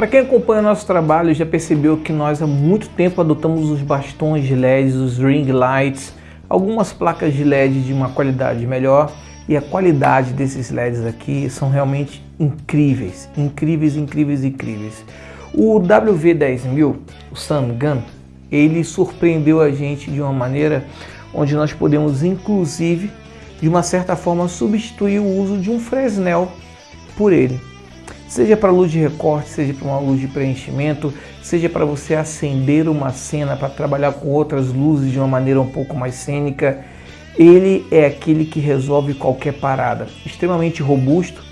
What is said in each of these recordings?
Para quem acompanha nosso trabalho já percebeu que nós há muito tempo adotamos os bastões de LEDs, os ring lights, algumas placas de LED de uma qualidade melhor e a qualidade desses LEDs aqui são realmente incríveis, incríveis, incríveis, incríveis. O WV10000, o SunGun, ele surpreendeu a gente de uma maneira onde nós podemos inclusive de uma certa forma substituir o uso de um Fresnel por ele seja para luz de recorte, seja para uma luz de preenchimento, seja para você acender uma cena para trabalhar com outras luzes de uma maneira um pouco mais cênica, ele é aquele que resolve qualquer parada. Extremamente robusto,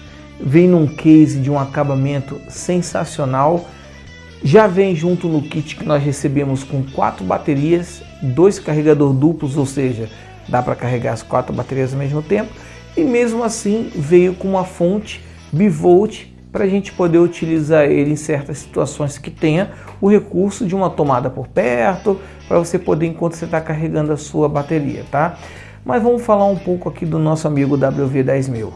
vem num case de um acabamento sensacional, já vem junto no kit que nós recebemos com quatro baterias, dois carregador duplos, ou seja, dá para carregar as quatro baterias ao mesmo tempo, e mesmo assim veio com uma fonte bivolt para a gente poder utilizar ele em certas situações que tenha o recurso de uma tomada por perto, para você poder enquanto você está carregando a sua bateria, tá? Mas vamos falar um pouco aqui do nosso amigo WV10000.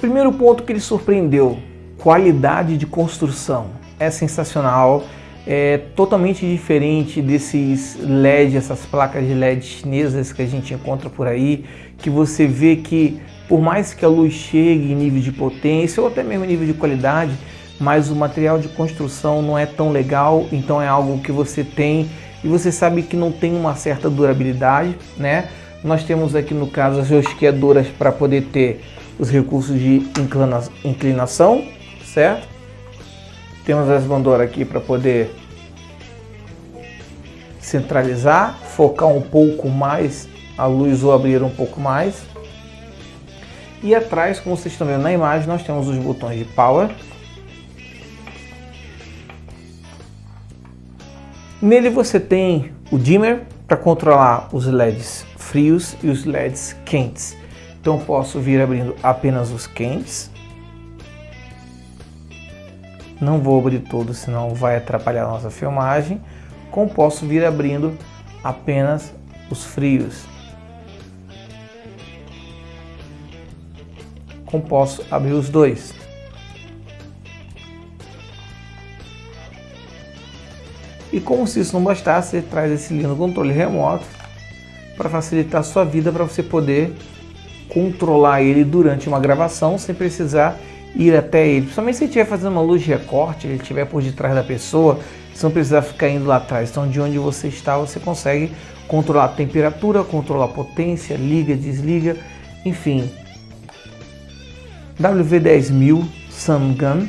Primeiro ponto que ele surpreendeu, qualidade de construção. É sensacional, é totalmente diferente desses LED, essas placas de LED chinesas que a gente encontra por aí, que você vê que por mais que a luz chegue em nível de potência ou até mesmo nível de qualidade, mas o material de construção não é tão legal, então é algo que você tem e você sabe que não tem uma certa durabilidade, né? Nós temos aqui no caso as rosqueadoras para poder ter os recursos de inclinação, certo? Temos as bandoras aqui para poder centralizar, focar um pouco mais a luz ou abrir um pouco mais. E atrás, como vocês estão vendo na imagem, nós temos os botões de Power. Nele você tem o dimmer para controlar os LEDs frios e os LEDs quentes. Então posso vir abrindo apenas os quentes. Não vou abrir todos, senão vai atrapalhar a nossa filmagem. Como posso vir abrindo apenas os frios. Como posso abrir os dois. E como se isso não bastasse, ele traz esse lindo controle remoto para facilitar a sua vida, para você poder controlar ele durante uma gravação sem precisar ir até ele. Principalmente se estiver fazendo uma luz de recorte, ele estiver por detrás da pessoa, você não precisa ficar indo lá atrás. Então de onde você está, você consegue controlar a temperatura, controlar a potência, liga, desliga, enfim, WV10000 Sungun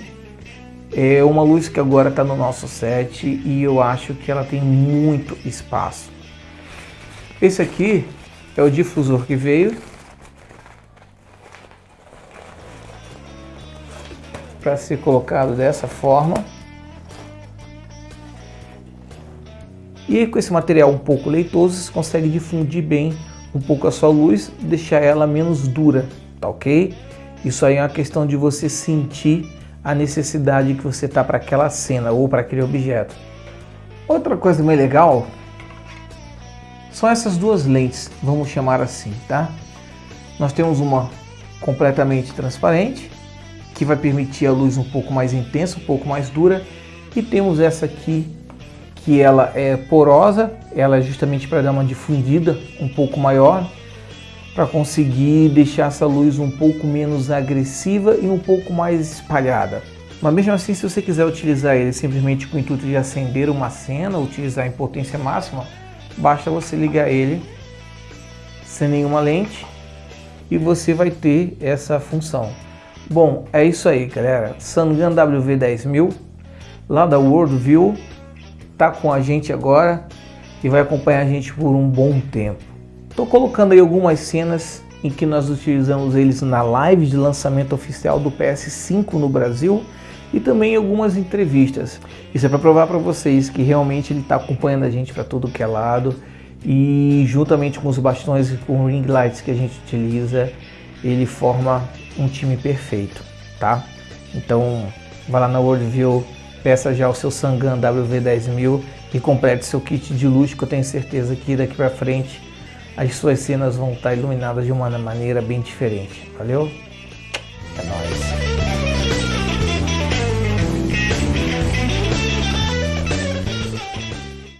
é uma luz que agora está no nosso set e eu acho que ela tem muito espaço. Esse aqui é o difusor que veio para ser colocado dessa forma. E com esse material um pouco leitoso, você consegue difundir bem um pouco a sua luz, deixar ela menos dura, tá ok? Isso aí é uma questão de você sentir a necessidade que você está para aquela cena ou para aquele objeto. Outra coisa bem legal são essas duas lentes, vamos chamar assim, tá? Nós temos uma completamente transparente, que vai permitir a luz um pouco mais intensa, um pouco mais dura, e temos essa aqui, que ela é porosa, ela é justamente para dar uma difundida um pouco maior, para conseguir deixar essa luz um pouco menos agressiva e um pouco mais espalhada. Mas mesmo assim, se você quiser utilizar ele simplesmente com o intuito de acender uma cena, utilizar em potência máxima, basta você ligar ele sem nenhuma lente e você vai ter essa função. Bom, é isso aí, galera. Sangan WV10000, lá da Worldview, tá com a gente agora e vai acompanhar a gente por um bom tempo. Estou colocando aí algumas cenas em que nós utilizamos eles na live de lançamento oficial do PS5 no Brasil e também algumas entrevistas. Isso é para provar para vocês que realmente ele está acompanhando a gente para tudo que é lado e juntamente com os bastões e com ring lights que a gente utiliza, ele forma um time perfeito, tá? Então, vá lá na Worldview, peça já o seu Sangan WV10000 e complete seu kit de luz que eu tenho certeza que daqui para frente as suas cenas vão estar iluminadas de uma maneira bem diferente. Valeu? É nóis!